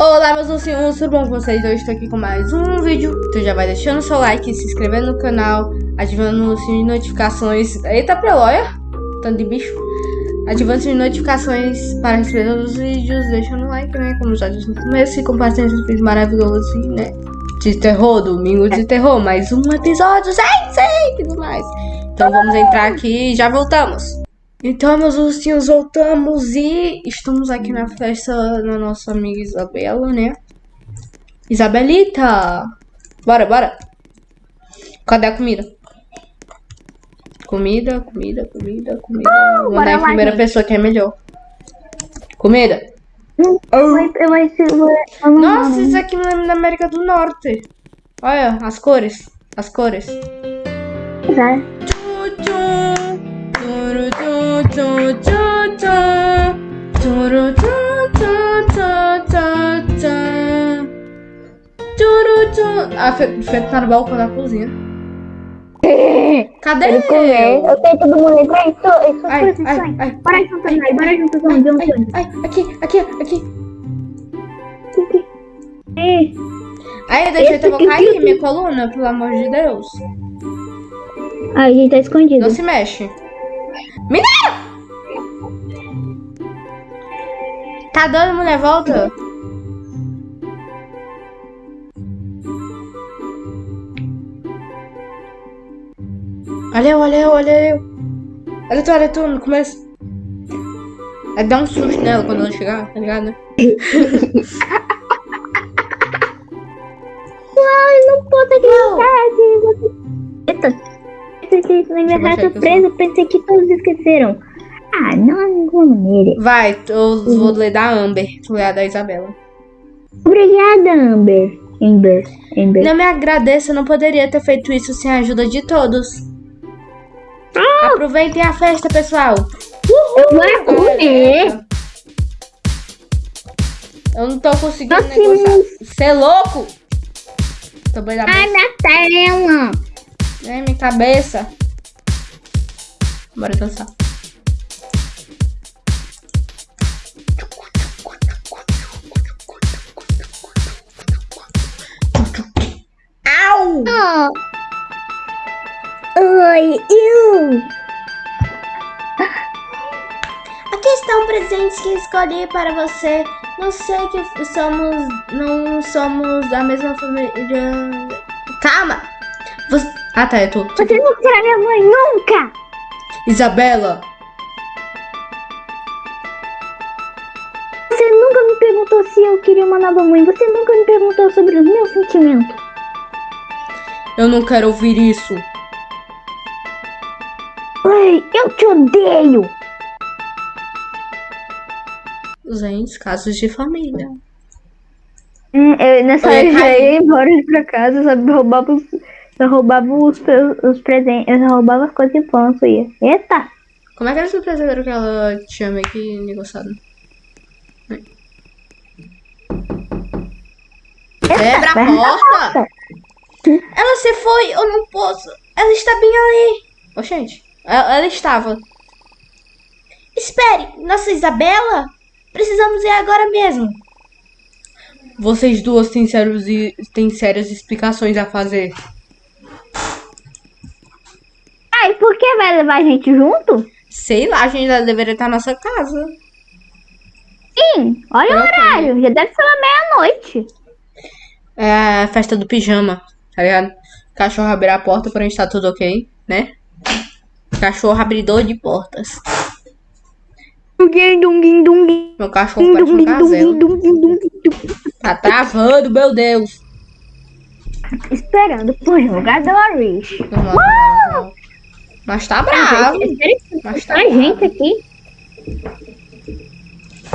Olá meus ursinhos, tudo bom com vocês? Hoje estou aqui com mais um vídeo. Então já vai deixando seu like, se inscrevendo no canal Ativando o sininho de notificações. Eita preloia, tanto de bicho. Ativando o sininho de notificações para receber todos os vídeos Deixando o like, né, como já disse no começo E compartilhando esses vídeos maravilhosos, assim, né? De terror, domingo de terror Mais um episódio, gente, e tudo mais. Então vamos entrar aqui e já voltamos então, meus ursinhos, voltamos e estamos aqui na festa da nossa amiga Isabela, né? Isabelita! Bora, bora! Cadê a comida? Comida, comida, comida, comida. Oh, Vou dar em primeira gente. pessoa que é melhor. Comida! Vai, vai ser. vai- Nossa, isso aqui me lembra da América do Norte. Olha, as cores. As cores. Vai. Ah, fe- feito no balcão da cozinha. Cadê Ele comer. Eu tenho todo mundo. Isso, isso, Ai, ai, ai. Bora junto, vai. Bora junto, vamos, vamos, Ai, ai, aqui, aqui, aqui. Ih, Aí, deixa eu aqui- aqui minha coluna, pelo amor de Deus. Ai, a gente tá escondido. Não se mexe. Tá dando, mulher? Volta. Olha eu, olha eu, olha eu. Olha tu, olha tu, no começo. É dar um susto nela quando ela chegar, tá ligado? Ai, não posso acreditar. Eita. Na minha Deixa eu baixar raça aqui o presa, eu pensei que todos esqueceram. Ah, não maneira. Vai, eu vou ler da Amber, tu lê a da Isabela. Obrigada, Amber. Amber. Amber. Não me agradeça, eu não poderia ter feito isso sem a ajuda de todos. Aproveitem a festa, pessoal. Eu vou comer. Eu não tô conseguindo Nossa, negociar. Você é louco? Tô bem da Ai, Natalena. Ai, minha cabeça. Bora dançar. Oi, eu. Aqui estão presentes que escolhi para você. Não sei que somos. Não somos da mesma família. Calma! Você... Ah, tá, eu tô. Você não será minha mãe nunca. Isabela! Você nunca me perguntou se eu queria uma nova mãe. Você nunca me perguntou sobre os meus sentimentos. Eu não quero ouvir isso. Ai, eu te odeio. Gente, casos de família. Hum, eu, nessa hora eu já ia embora pra casa, sabe? Roubava os, eu roubava os, os presentes, eu roubava as coisas de infância. Ia. Eita! Como é que era esse presente que ela tinha meio que negociado? Quebra a porta! Ela se foi, eu não posso. Ela está bem ali. Ô, gente, ela, estava. Espere, nossa Isabela? Precisamos ir agora mesmo. Vocês duas têm, sérios têm sérias explicações a fazer. Ai, por que vai levar a gente junto? Sei lá, a gente já deveria estar na nossa casa. Sim, olha o Ok. horário, já deve ser uma meia-noite. É a festa do pijama, tá ligado? Cachorro abrir a porta pra gente tá tudo ok, né? Cachorro abridor de portas. Meu cachorro parece um dunguim. Tá travando, meu Deus. Esperando por jogadores. Mas tá bravo. Mas tá bravo. gente aqui.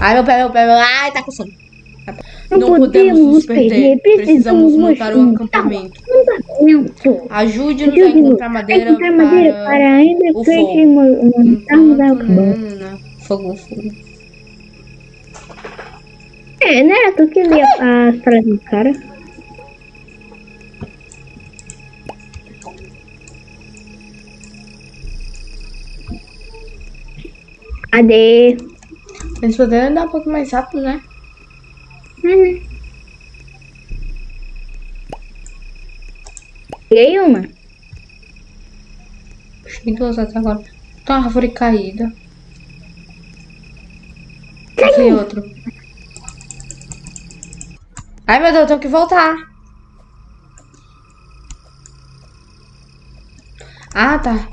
Ai, meu pé, meu pé, meu... Ai, tá coçando. Não Não podemos nos perder. Precisamos montar um acampamento. Acampamento. Ajude-nos a encontrar madeira Encontrar madeira para... para ainda o fogo. montarmos a não. Fogo, fogo. É, né? Tu que lia as frases do cara. Cadê? Eles poderiam andar um pouco mais rápido, né? Peguei uma. Puxei duas até agora. Tá uma árvore caída. Aqui outro. Ai, meu Deus, eu tenho que voltar. Ah, tá.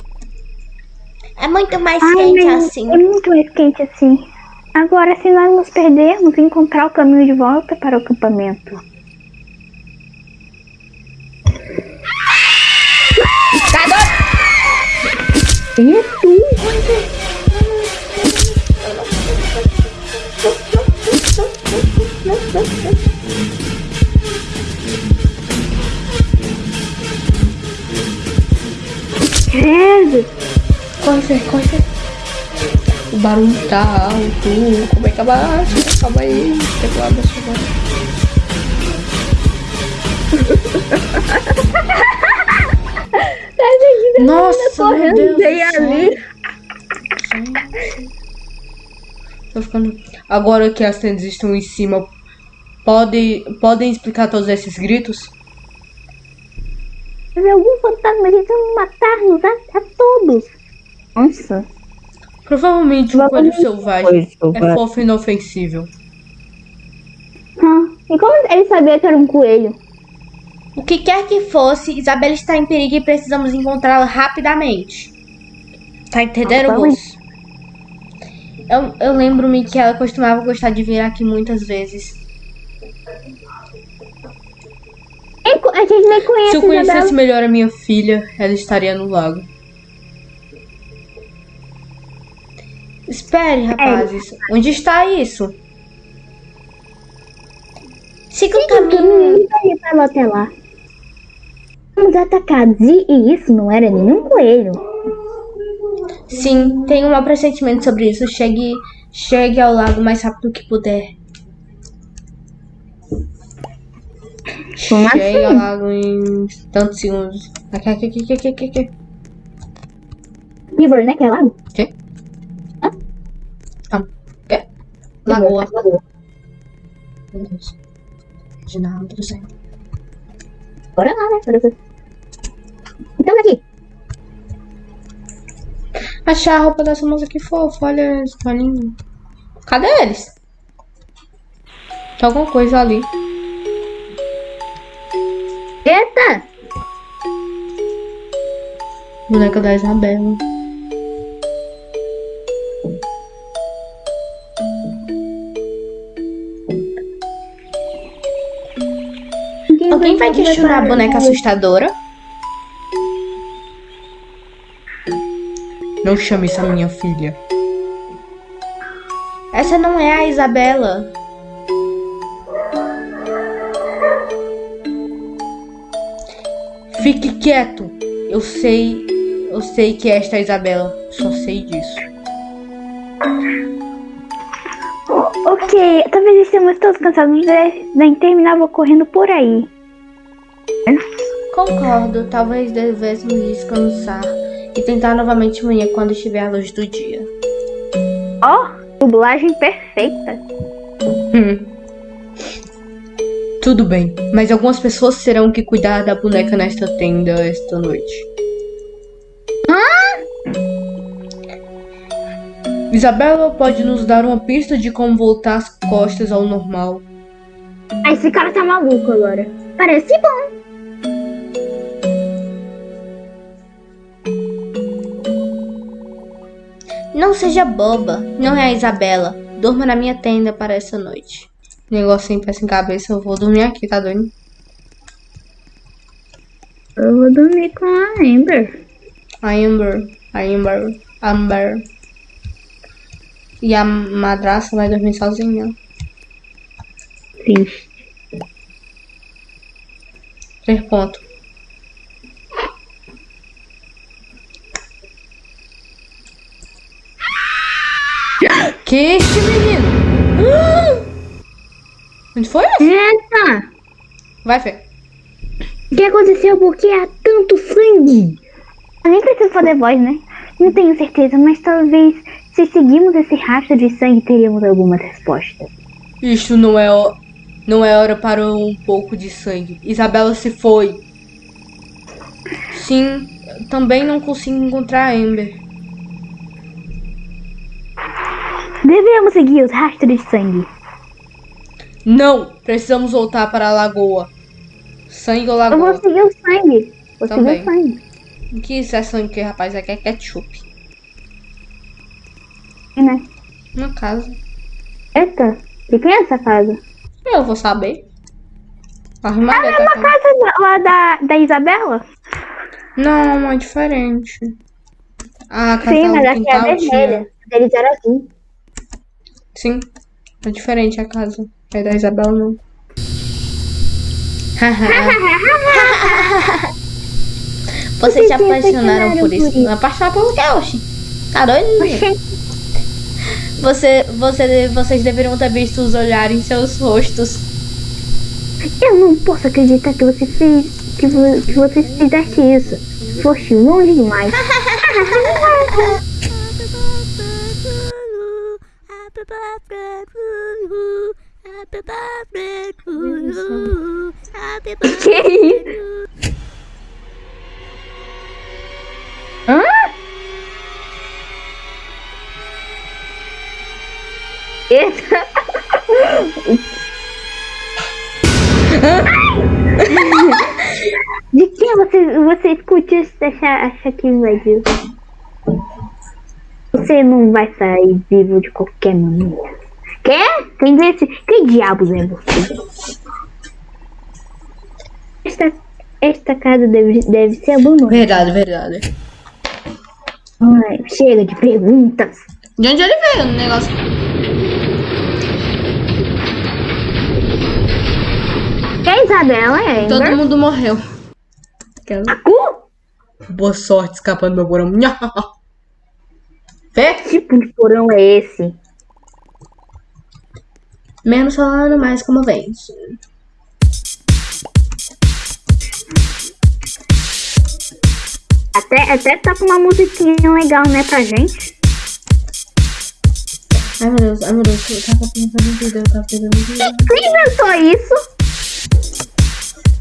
É muito mais Ai, quente assim. É muito mais quente assim. Agora, se nós nos perdermos, encontrar o caminho de volta para o acampamento. É tu? Credo! Corre, corre, barulho tá alto. Como é que abaixa? Calma aí. Teclado chegando. Nossa, meu Deus do bem céu. ali. Tô ficando... Agora que as tendas estão em cima, pode, podem explicar todos esses gritos? Mas algum fantasma tentando matar-nos a, a todos. Nossa. Provavelmente um Vamos coelho selvagem é fofo e inofensível. Ah, e como ele sabia que era um coelho? O que quer que fosse, Isabela está em perigo e precisamos encontrá-la rapidamente. Tá entendendo, Ah, moço? Eu, eu lembro-me que ela costumava gostar de vir aqui muitas vezes. Co- A gente nem Se conhece eu conhecesse Isabela. melhor a minha filha, ela estaria no lago. Espere, rapazes. Onde está isso? Siga o caminho. caminho vai levar até lá. Fomos atacados e, e isso não era nenhum coelho. Sim, tenho um mau pressentimento sobre isso. Chegue, chegue ao lago mais rápido que puder. Como Chegue ao assim? lago em tantos segundos. Aqui, aqui, aqui, aqui, aqui, aqui. River, né? Que é lago? Quê? Ah, é. Lagoa. Lagoa. Meu Deus. Reginaldo do céu. Bora lá, né? Então aqui. Achar a roupa dessa moça que fofa, olha esse paninho. Cadê eles? Tem alguma coisa ali. Eita! Boneca da Isabela. Alguém vai questionar a boneca assustadora? Não chame isso a minha filha. Essa não é a Isabela. Fique quieto. Eu sei. Eu sei que esta é a Isabela. Só sei disso. Ok, talvez estejamos todos cansados da, da interminável correndo por aí. Concordo. Talvez devêssemos descansar e tentar novamente amanhã quando estiver a luz do dia. Ó, dublagem perfeita. Hum. Tudo bem, mas algumas pessoas terão que cuidar da boneca nesta tenda esta noite. Isabela pode nos dar uma pista de como voltar as costas ao normal. Esse cara tá maluco agora. Parece bom. Não seja boba. Não é a Isabela. Durma na minha tenda para essa noite. Negócio sem pé sem cabeça, eu vou dormir aqui, tá doido? Eu vou dormir com a Amber. A Amber, a Amber, Amber. E a madraça vai dormir sozinha. Triste. Três pontos. Que este menino? Onde foi? Eita! Vai, Fê. O que aconteceu? Por que há tanto sangue? Eu nem preciso fazer voz, né? Não tenho certeza, mas talvez se seguirmos esse rastro de sangue teríamos algumas respostas. Isto não é, não é hora para um pouco de sangue. Isabela se foi. Sim, também não consigo encontrar a Ember. Devemos seguir os rastros de sangue. Não, precisamos voltar para a lagoa. Sangue ou Eu vou lagoa? seguir o sangue. Vou Também. seguir o sangue. O que isso é sangue rapaz? Aqui é ketchup. Né? Na casa. Eita, de quem é essa casa? Eu vou saber. Arrumaria É uma casa da- lá da, da Isabela? Não, é diferente. Ah, casa Sim, mas aqui é vermelha. Eles eram azul. Sim, é diferente a casa. É da Isabela, não. Vocês se Vocês se apaixonaram por isso. isso. Apaixonar pelo quê, oxi? Tá doido? Você, você, vocês deveriam ter visto os olhares em seus rostos. Eu não posso acreditar que você fez. Que, vo- que você fizesse isso. Foste longe demais. que isso? Hã? Eita. De quem você, você escute isso e acha, acha que invadiu? Você não vai sair vivo de qualquer maneira. Quer? Quem disse? Que diabos é você? Esta, esta casa deve, deve ser abandonada. Verdade, verdade. Ai, chega de perguntas. De onde ele veio no negócio? Que é Isabela, é? Todo Amber? mundo morreu. Aquela-? Boa sorte escapando do meu porão. Que tipo de porão é esse? Menos falando, mais como vence. Até, até tá com uma musiquinha legal, né, pra gente. Ai meu Deus, ai meu Deus, eu tava pensando em vida, eu tava pensando em vida. Quem inventou isso?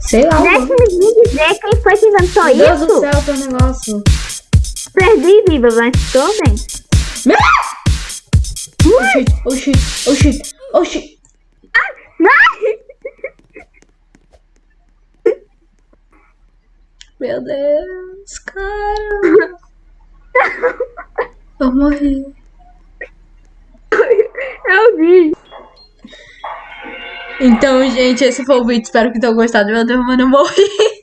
Sei lá, mano. Deixe-me me dizer quem foi que inventou Meu Deus isso. do céu, teu negócio. Perdi, viva, mas tô bem. Meu... Oh shit, oh shit, oh shit, oh shit. Meu Deus, cara. Eu morri. Eu vi. Então, gente, esse foi o vídeo. Espero que tenham gostado. Meu Deus, mano, eu morri.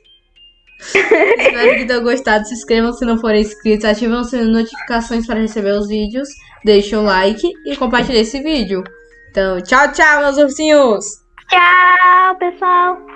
Espero que tenham gostado. Se inscrevam se não forem inscritos. Ativem as notificações para receber os vídeos. Deixem um like e compartilhem esse vídeo. Então, tchau, tchau, meus ursinhos. Tchau, pessoal.